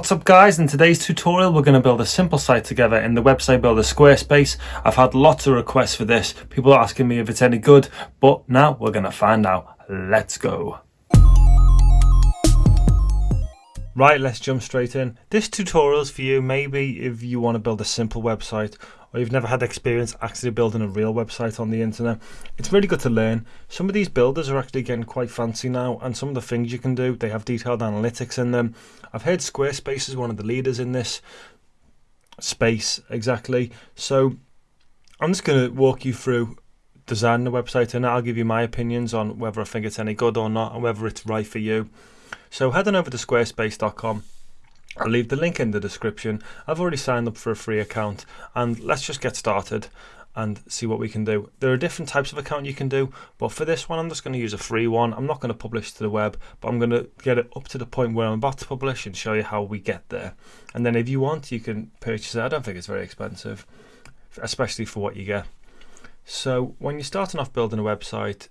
What's up guys, in today's tutorial we're going to build a simple site together in the website builder Squarespace. I've had lots of requests for this, people are asking me if it's any good, but now we're going to find out. Let's go. Right, let's jump straight in. This tutorial is for you maybe if you want to build a simple website or you've never had experience actually building a real website on the internet. It's really good to learn. Some of these builders are actually getting quite fancy now and some of the things you can do, they have detailed analytics in them. I've heard Squarespace is one of the leaders in this space exactly. So I'm just going to walk you through designing the website and I'll give you my opinions on whether I think it's any good or not and whether it's right for you. So head on over to squarespace.com I'll leave the link in the description. I've already signed up for a free account and let's just get started and see what we can do. There are different types of account you can do, but for this one I'm just going to use a free one. I'm not going to publish to the web, but I'm going to get it up to the point where I'm about to publish and show you how we get there. And then if you want, you can purchase it. I don't think it's very expensive, especially for what you get. So when you're starting off building a website,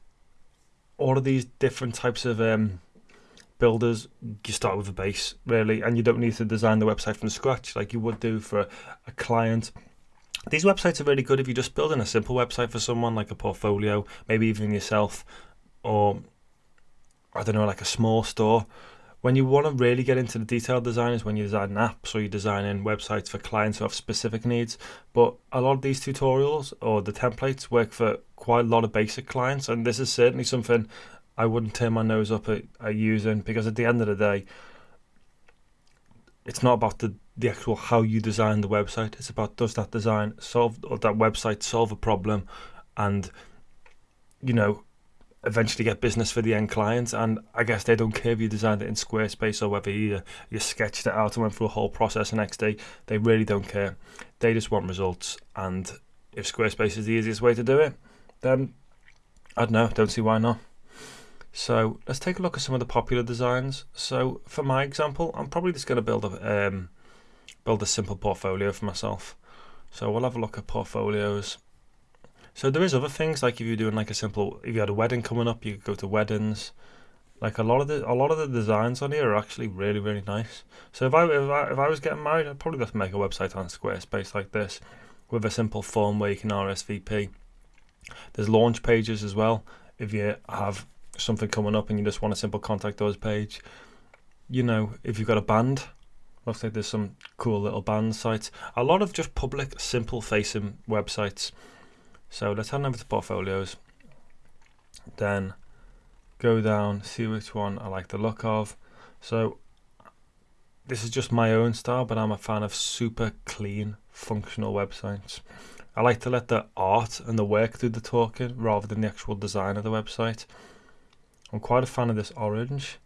all of these different types of um, builders, you start with a base really, and you don't need to design the website from scratch like you would do for a client. These websites are really good if you're just building a simple website for someone, like a portfolio, maybe even yourself, or I don't know, like a small store. When you want to really get into the detailed design is when you design apps or you're designing websites for clients who have specific needs. But a lot of these tutorials or the templates work for quite a lot of basic clients, and this is certainly something I wouldn't turn my nose up at, at using because at the end of the day, it's not about the the actual how you design the website. It's about does that design solve or that website solve a problem, and you know, eventually get business for the end client. And I guess they don't care if you designed it in Squarespace or whether you you sketched it out and went through a whole process the next day. They really don't care. They just want results. And if Squarespace is the easiest way to do it, then I don't know. Don't see why not. So let's take a look at some of the popular designs. So for my example, I'm probably just going to build a um, build a simple portfolio for myself. So we'll have a look at portfolios. So there is other things like if you're doing like a simple, if you had a wedding coming up, you could go to weddings. Like a lot of the a lot of the designs on here are actually really really nice. So if I if I, if I was getting married, I'd probably just make a website on Squarespace like this, with a simple form where you can RSVP. There's launch pages as well. If you have something coming up and you just want a simple contact us page, you know, if you've got a band, looks like there's some cool little band sites. A lot of just public, simple facing websites. So let's head over to portfolios. Then go down, see which one I like the look of. So this is just my own style, but I'm a fan of super clean, functional websites. I like to let the art and the work do the talking rather than the actual design of the website. I'm quite a fan of this orange.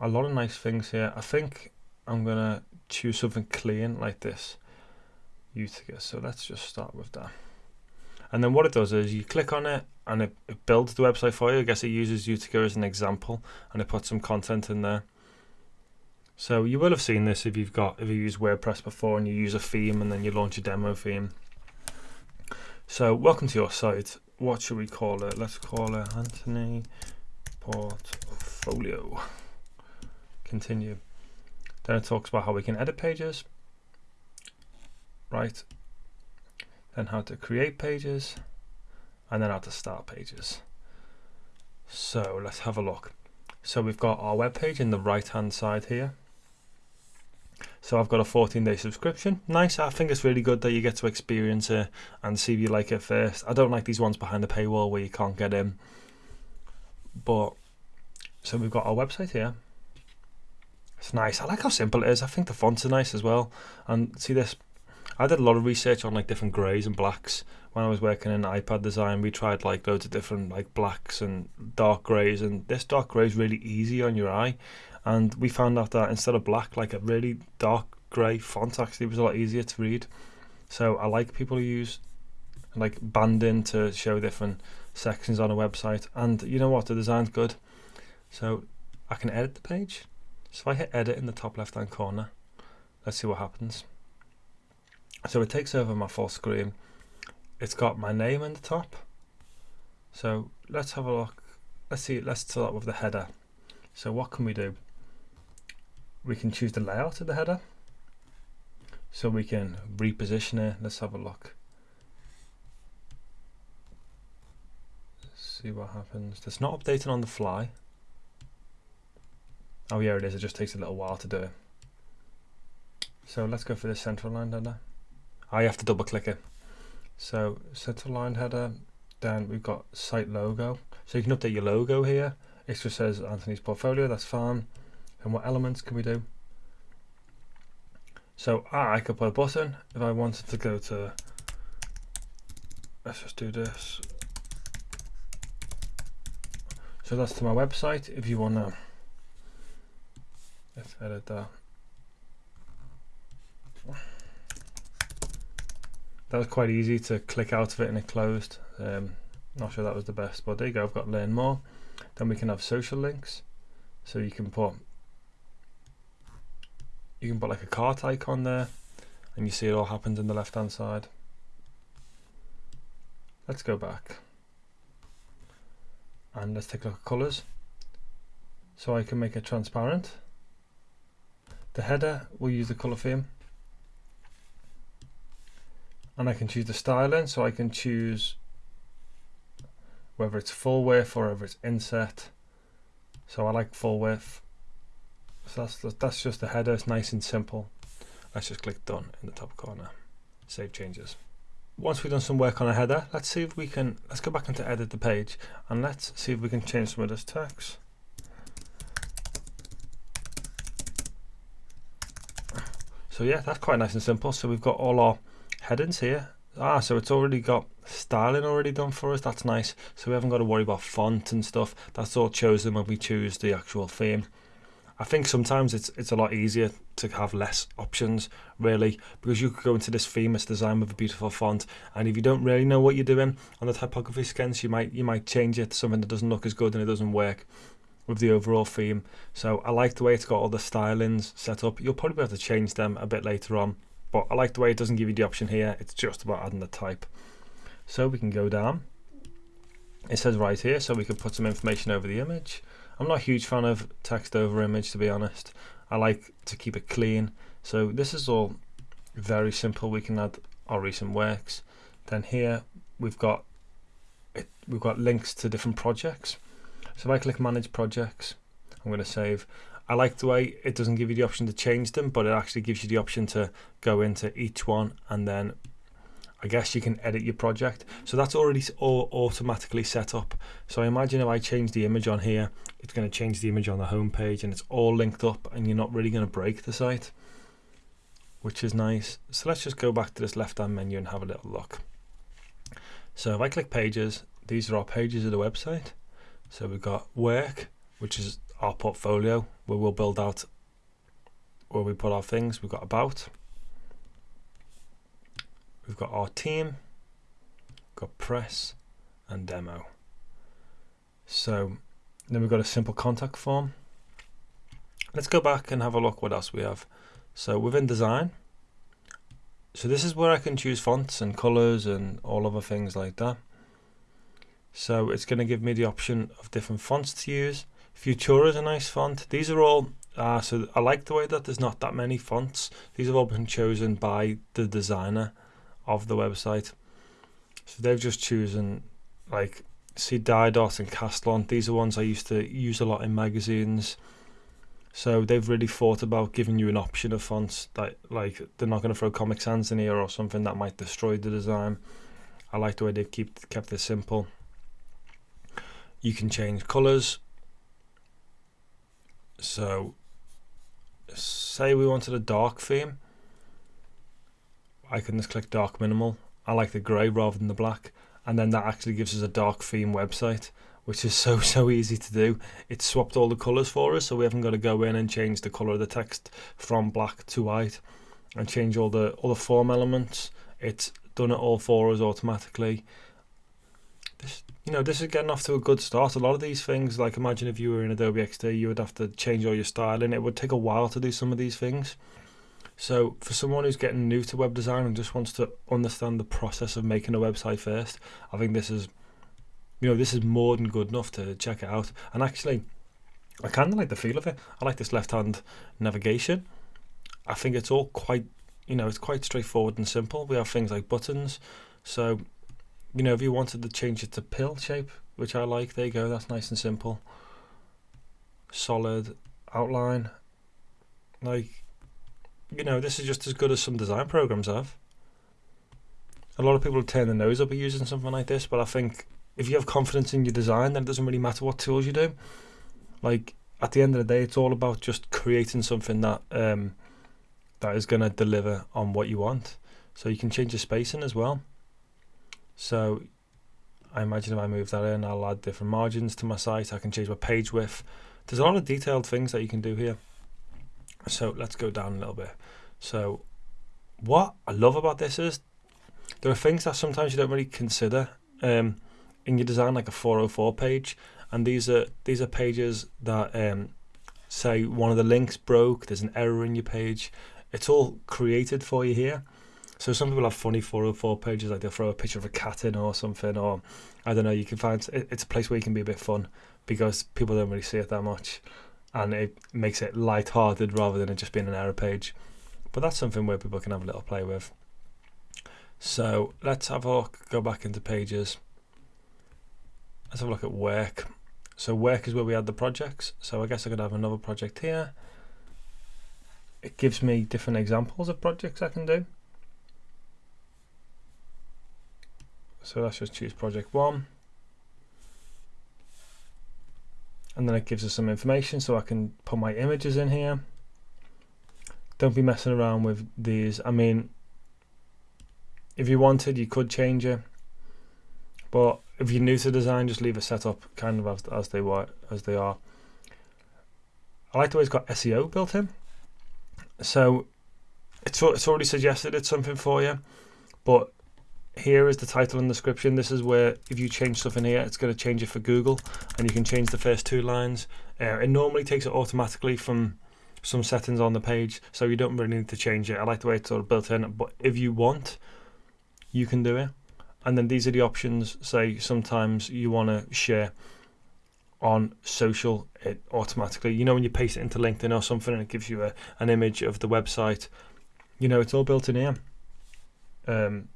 A lot of nice things here. I think I'm going to choose something clean like this. Utica. So let's just start with that. And then what it does is you click on it and it, it builds the website for you. I guess it uses Utica as an example and it puts some content in there. So you will have seen this if you've got if you use WordPress before and you use a theme and then you launch a demo theme. So welcome to your site what should we call it? Let's call it Anthony Portfolio. Continue. Then it talks about how we can edit pages. Right. Then how to create pages. And then how to start pages. So let's have a look. So we've got our web page in the right hand side here. So I've got a 14 day subscription. Nice. I think it's really good that you get to experience it and see if you like it first. I don't like these ones behind the paywall where you can't get in. But so we've got our website here. It's nice. I like how simple it is. I think the fonts are nice as well. And see this, I did a lot of research on like different greys and blacks when I was working in iPad design. We tried like loads of different like blacks and dark greys, and this dark grey is really easy on your eye and we found out that instead of black like a really dark grey font actually was a lot easier to read. So I like people who use like banding to show different sections on a website and you know what? The design's good. So I can edit the page. So I hit edit in the top left hand corner. Let's see what happens. So it takes over my full screen. It's got my name in the top. So let's have a look. Let's see let's start with the header. So what can we do we can choose the layout of the header. So we can reposition it. Let's have a look. See what happens. It's not updating on the fly. Oh yeah, it is. It just takes a little while to do it. So let's go for the central line header. Ah, I have to double click it. So central line header, then we've got site logo. So you can update your logo here. It just says Anthony's portfolio, that's fine. And what elements can we do? So ah, I could put a button if I wanted to go to, let's just do this. So that's to my website. If you want to, let's edit that. That was quite easy to click out of it and it closed. Um, not sure that was the best, but there you go. I've got learn more. Then we can have social links. So you can put you can put like a cart icon there and you see it all happens in the left hand side. Let's go back and let's take a look at colors. So I can make it transparent. The header will use the color theme and I can choose the styling so I can choose whether it's full width or whether it's inset so I like full width so that's, that's just the header it's nice and simple let's just click done in the top corner save changes once we've done some work on a header let's see if we can let's go back into edit the page and let's see if we can change some of this text so yeah that's quite nice and simple so we've got all our headings here. Ah, so it's already got styling already done for us. That's nice. So we haven't got to worry about font and stuff. That's all chosen when we choose the actual theme. I think sometimes it's it's a lot easier to have less options really because you could go into this famous design with a beautiful font and if you don't really know what you're doing on the typography scans you might you might change it to something that doesn't look as good and it doesn't work with the overall theme. So I like the way it's got all the stylings set up. You'll probably able to change them a bit later on but I like the way it doesn't give you the option here. It's just about adding the type. So we can go down. It says right here so we can put some information over the image I'm not a huge fan of text over image to be honest. I like to keep it clean. So this is all very simple. We can add our recent works. Then here we've got it, we've got links to different projects. So if I click manage projects I'm going to save. I like the way it doesn't give you the option to change them, but it actually gives you the option to go into each one and then I guess you can edit your project. So that's already all automatically set up. So I imagine if I change the image on here, it's going to change the image on the home page and it's all linked up and you're not really going to break the site, which is nice. So let's just go back to this left hand menu and have a little look. So if I click pages, these are our pages of the website. So we've got work, which is our portfolio where we'll build out where we put our things. We've got about, we've got our team, got press and demo. So then we've got a simple contact form. Let's go back and have a look what else we have. So within design, so this is where I can choose fonts and colors and all other things like that. So it's going to give me the option of different fonts to use. Futura is a nice font. These are all, uh, so I like the way that there's not that many fonts. These have all been chosen by the designer of the website. So they've just chosen like see Didot and Caslon. These are ones I used to use a lot in magazines. So they've really thought about giving you an option of fonts that like they're not going to throw Comic Sans in here or something that might destroy the design. I like the way they've keep, kept it simple. You can change colours so say we wanted a dark theme I can just click dark minimal I like the grey rather than the black and then that actually gives us a dark theme website which is so so easy to do it swapped all the colors for us so we haven't got to go in and change the color of the text from black to white and change all the the form elements it's done it all for us automatically this you know, this is getting off to a good start. A lot of these things, like imagine if you were in Adobe XD, you would have to change all your styling. It would take a while to do some of these things. So for someone who's getting new to web design and just wants to understand the process of making a website first, I think this is, you know, this is more than good enough to check it out. And actually, I kind of like the feel of it. I like this left-hand navigation. I think it's all quite, you know, it's quite straightforward and simple. We have things like buttons. So, you know, if you wanted to change it to pill shape, which I like, there you go. That's nice and simple. Solid outline. Like, you know, this is just as good as some design programs have. A lot of people turn their nose up at using something like this, but I think if you have confidence in your design, then it doesn't really matter what tools you do. Like at the end of the day, it's all about just creating something that um, that is going to deliver on what you want. So you can change the spacing as well. So I imagine if I move that in, I'll add different margins to my site. I can change my page width. There's a lot of detailed things that you can do here. So let's go down a little bit. So what I love about this is there are things that sometimes you don't really consider um, in your design, like a 404 page, and these are these are pages that um, say one of the links broke. There's an error in your page. It's all created for you here. So some people have funny 404 pages, like they'll throw a picture of a cat in or something, or I don't know. You can find it's a place where you can be a bit fun because people don't really see it that much, and it makes it light-hearted rather than it just being an error page. But that's something where people can have a little play with. So let's have a look, go back into pages. Let's have a look at work. So work is where we add the projects. So I guess I could have another project here. It gives me different examples of projects I can do. So let's just choose project one. And then it gives us some information so I can put my images in here. Don't be messing around with these. I mean, if you wanted, you could change it. But if you're new to design, just leave it set up kind of as, as they were as they are. I like the way it's got SEO built in. So it's it's already suggested it's something for you, but here is the title and description. This is where if you change stuff in here, it's going to change it for Google, and you can change the first two lines. Uh, it normally takes it automatically from some settings on the page, so you don't really need to change it. I like the way it's sort of built in, but if you want, you can do it. And then these are the options. Say sometimes you want to share on social, it automatically, you know, when you paste it into LinkedIn or something and it gives you a, an image of the website, you know, it's all built in here. Um,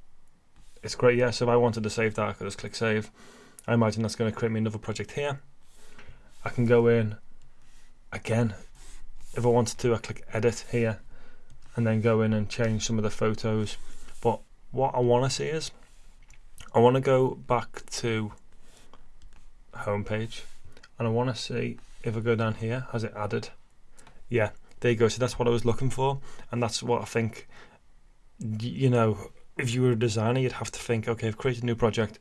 it's great, yeah. So if I wanted to save that, I could just click save. I imagine that's going to create me another project here. I can go in again. If I wanted to, I click edit here and then go in and change some of the photos. But what I want to see is I want to go back to homepage and I want to see if I go down here, has it added? Yeah, there you go. So that's what I was looking for, and that's what I think. You know, if you were a designer, you'd have to think, okay, I've created a new project,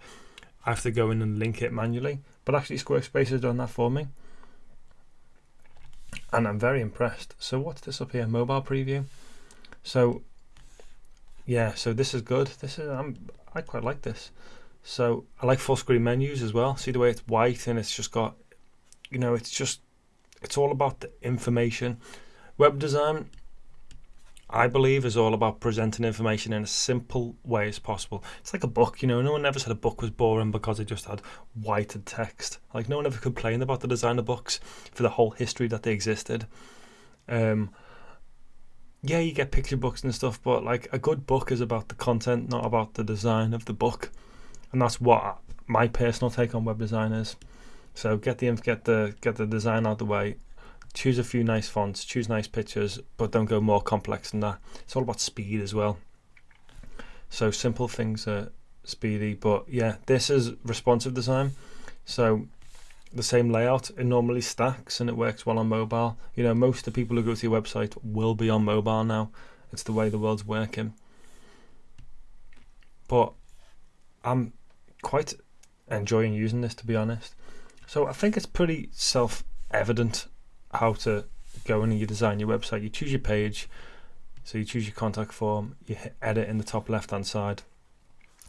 I have to go in and link it manually. But actually, Squarespace has done that for me, and I'm very impressed. So what's this up here? Mobile preview. So yeah, so this is good. This is I'm I quite like this. So I like full screen menus as well. See the way it's white and it's just got, you know, it's just, it's all about the information. Web design, I believe, is all about presenting information in a simple way as possible. It's like a book, you know. No one ever said a book was boring because it just had whited text. Like no one ever complained about the design of books for the whole history that they existed. Um, yeah, you get picture books and stuff, but like a good book is about the content, not about the design of the book, and that's what my personal take on web design is. So get the get the get the design out of the way. Choose a few nice fonts, choose nice pictures, but don't go more complex than that. It's all about speed as well. So simple things are speedy, but yeah, this is responsive design. So the same layout. It normally stacks and it works well on mobile. You know, most of the people who go to your website will be on mobile now. It's the way the world's working. But I'm quite enjoying using this to be honest. So I think it's pretty self-evident how to go in and you design your website. You choose your page, so you choose your contact form, you hit edit in the top left hand side.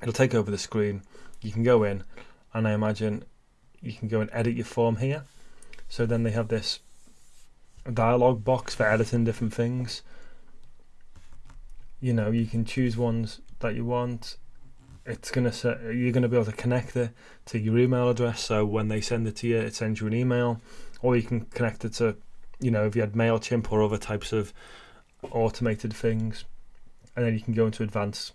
It'll take over the screen. You can go in and I imagine you can go and edit your form here. So then they have this dialog box for editing different things. You know, you can choose ones that you want. It's gonna set, you're gonna be able to connect it to your email address. So when they send it to you, it sends you an email. Or you can connect it to, you know, if you had Mailchimp or other types of automated things, and then you can go into advanced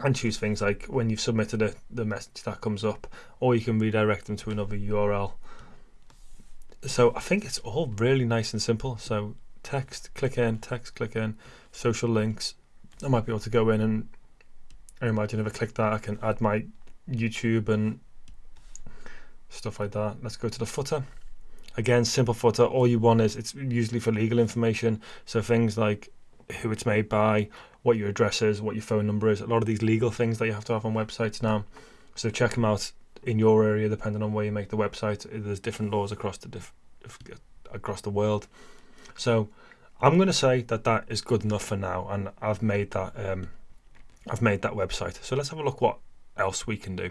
and choose things like when you've submitted it, the message that comes up, or you can redirect them to another URL. So I think it's all really nice and simple. So text, click in, text, click in, social links. I might be able to go in and I imagine if I click that, I can add my YouTube and stuff like that. Let's go to the footer. Again, simple footer. All you want is it's usually for legal information. So things like who it's made by, what your address is, what your phone number is. A lot of these legal things that you have to have on websites now. So check them out in your area, depending on where you make the website. There's different laws across the diff- across the world. So I'm going to say that that is good enough for now, and I've made that um, I've made that website. So let's have a look what else we can do.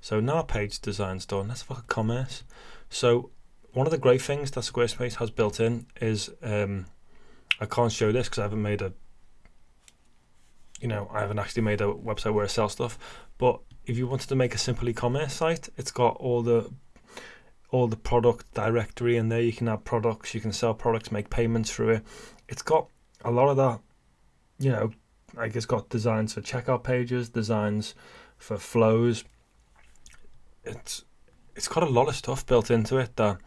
So now our page design's done. Let's look at commerce. So one of the great things that Squarespace has built in is um, I can't show this because I haven't made a you know I haven't actually made a website where I sell stuff. But if you wanted to make a simple e-commerce site, it's got all the all the product directory in there. You can add products, you can sell products, make payments through it. It's got a lot of that, you know, like it's got designs for checkout pages, designs for flows. It's it's got a lot of stuff built into it that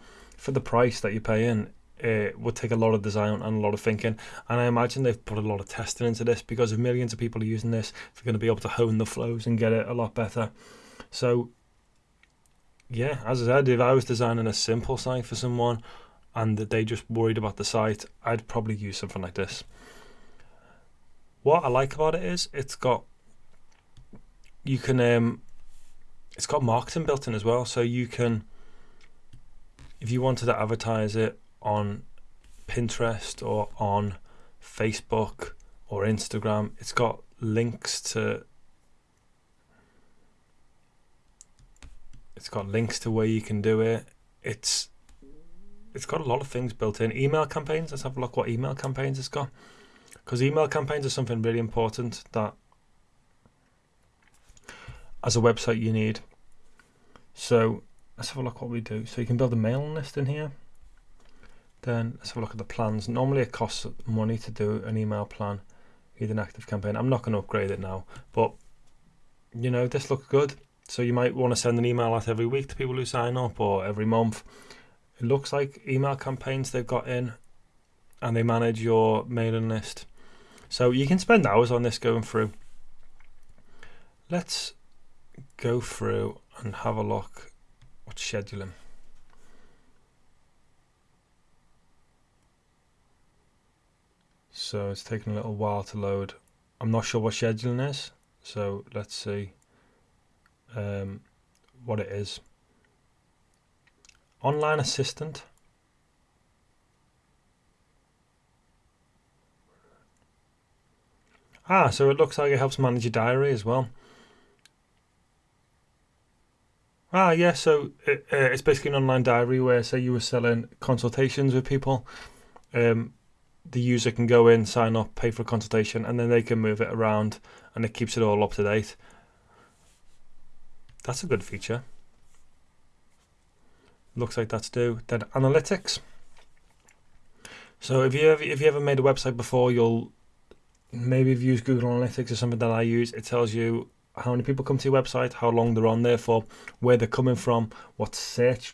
for the price that you pay in, it would take a lot of design and a lot of thinking. And I imagine they've put a lot of testing into this because if millions of people are using this, they're going to be able to hone the flows and get it a lot better. So yeah, as I said, if I was designing a simple site for someone and they just worried about the site, I'd probably use something like this. What I like about it is it's got you can um it's got marketing built in as well, so you can if you wanted to advertise it on Pinterest or on Facebook or Instagram, it's got links to It's got links to where you can do it. It's it's got a lot of things built in. Email campaigns. Let's have a look what email campaigns it's got. Because email campaigns are something really important that as a website you need. So let's have a look what we do. So you can build a mailing list in here. Then let's have a look at the plans. Normally it costs money to do an email plan, either an active campaign. I'm not going to upgrade it now, but you know this looks good. So you might want to send an email out every week to people who sign up or every month. It looks like email campaigns they've got in and they manage your mailing list. So you can spend hours on this going through. Let's go through and have a look scheduling. So it's taking a little while to load. I'm not sure what scheduling is, so let's see um, what it is. Online assistant. Ah, so it looks like it helps manage your diary as well. Ah, yeah, so it, uh, it's basically an online diary where, say, you were selling consultations with people. Um, the user can go in, sign up, pay for a consultation, and then they can move it around and it keeps it all up to date. That's a good feature. Looks like that's due. Then analytics. So if you ever, if you ever made a website before, you'll maybe have used Google Analytics or something that I use. It tells you how many people come to your website, how long they're on there for, where they're coming from, what search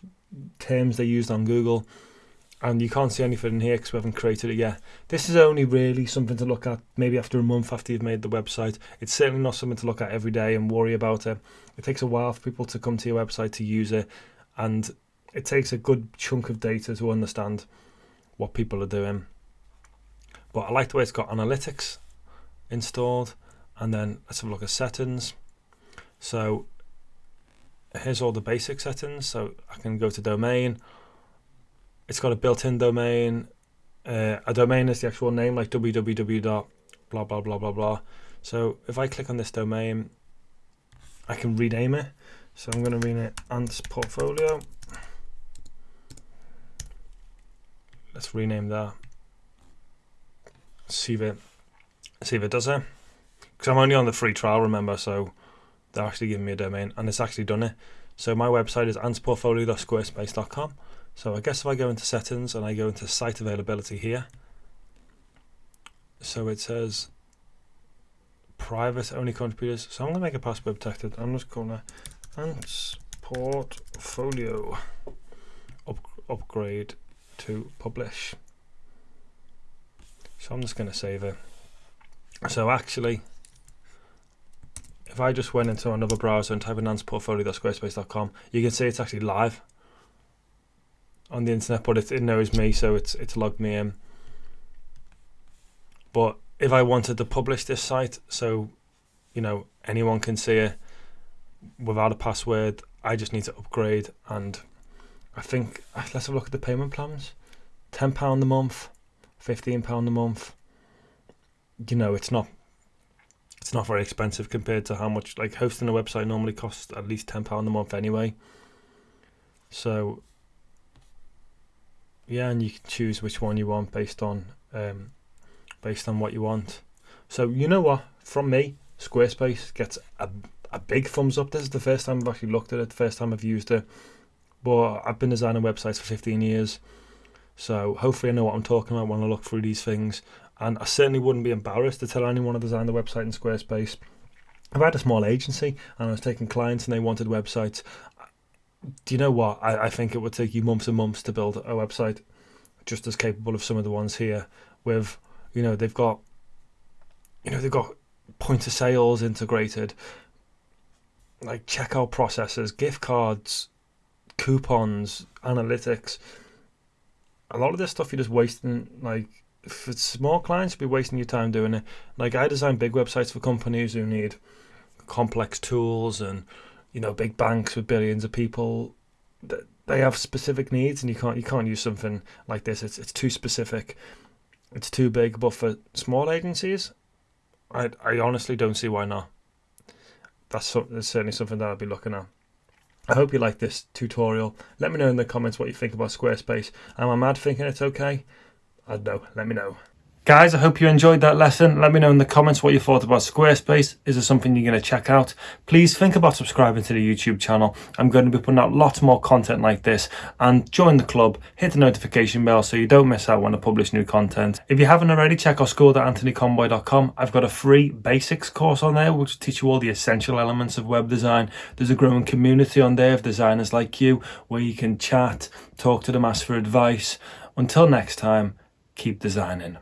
terms they used on Google, and you can't see anything in here because we haven't created it yet. This is only really something to look at maybe after a month after you've made the website. It's certainly not something to look at every day and worry about it. It takes a while for people to come to your website to use it, and it takes a good chunk of data to understand what people are doing. But I like the way it's got analytics installed, and then let's have a look at settings. So here's all the basic settings. So I can go to domain it's got a built-in domain. Uh, a domain is the actual name, like www dot blah blah blah blah blah. So if I click on this domain, I can rename it. So I'm going to rename it Ants Portfolio. Let's rename that. See if it see if it does it. Because I'm only on the free trial, remember, so they're actually giving me a domain, and it's actually done it. So my website is antsportfolio.squarespace.com. So I guess if I go into settings and I go into site availability here, so it says private only contributors. So I'm going to make a password protected. I'm just going to Ants portfolio up, upgrade to publish. So I'm just going to save it. So actually, if I just went into another browser and type in antsportfolio.squarespace.com, you can see it's actually live on the internet, but it, it knows me, so it's it's logged me in. But if I wanted to publish this site, so you know anyone can see it without a password, I just need to upgrade. And I think let's have a look at the payment plans. Ten pound a month, fifteen pound a month. You know, it's not it's not very expensive compared to how much like hosting a website normally costs at least ten pound a month anyway. So yeah, and you can choose which one you want based on um, based on what you want. So you know what? From me, Squarespace gets a, a big thumbs up. This is the first time I've actually looked at it, the first time I've used it. But I've been designing websites for 15 years. So hopefully I know what I'm talking about when I look through these things. And I certainly wouldn't be embarrassed to tell anyone I designed the website in Squarespace. I've had a small agency and I was taking clients and they wanted websites. Do you know what? I, I think it would take you months and months to build a website just as capable of some of the ones here with, you know, they've got, you know, they've got point of sales integrated, like checkout processes, gift cards, coupons, analytics. A lot of this stuff you're just wasting. Like for small clients, you'd be wasting your time doing it. Like I design big websites for companies who need complex tools and you know big banks with billions of people. They have specific needs, and you can't you can't use something like this. It's it's too specific. It's too big. But for small agencies, I I honestly don't see why not that's, that's certainly something that I'll be looking at. I hope you like this tutorial. Let me know in the comments what you think about Squarespace. Am I mad thinking it's okay? I don't know. Let me know. Guys, I hope you enjoyed that lesson. Let me know in the comments what you thought about Squarespace. Is there something you're going to check out? Please think about subscribing to the YouTube channel. I'm going to be putting out lots more content like this. And join the club, hit the notification bell so you don't miss out when I publish new content. If you haven't already, check out school.anthonyconboy.com. I've got a free basics course on there which will teach you all the essential elements of web design. There's a growing community on there of designers like you where you can chat, talk to them, ask for advice. Until next time, keep designing.